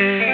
Mm-hmm.